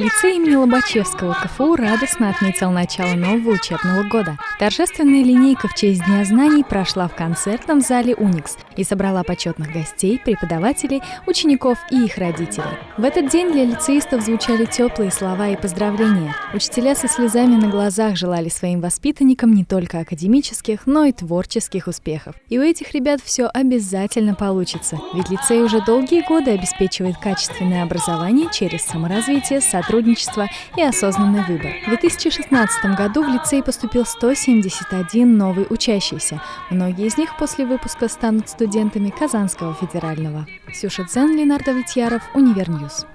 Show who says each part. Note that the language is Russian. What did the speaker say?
Speaker 1: Лицей имени Лобачевского КФУ радостно отметил начало нового учебного года. Торжественная линейка в честь Дня знаний прошла в концертном зале «Уникс» и собрала почетных гостей, преподавателей, учеников и их родителей. В этот день для лицеистов звучали теплые слова и поздравления. Учителя со слезами на глазах желали своим воспитанникам не только академических, но и творческих успехов. И у этих ребят все обязательно получится, ведь лицей уже долгие годы обеспечивает качественное образование через саморазвитие, сотрудничество и осознанный выбор. В 2016 году в лицей поступил 171 новый учащийся. Многие из них после выпуска станут студентами Казанского федерального. Ксюша Дзен, Ленар Довлетьяров, Univer News.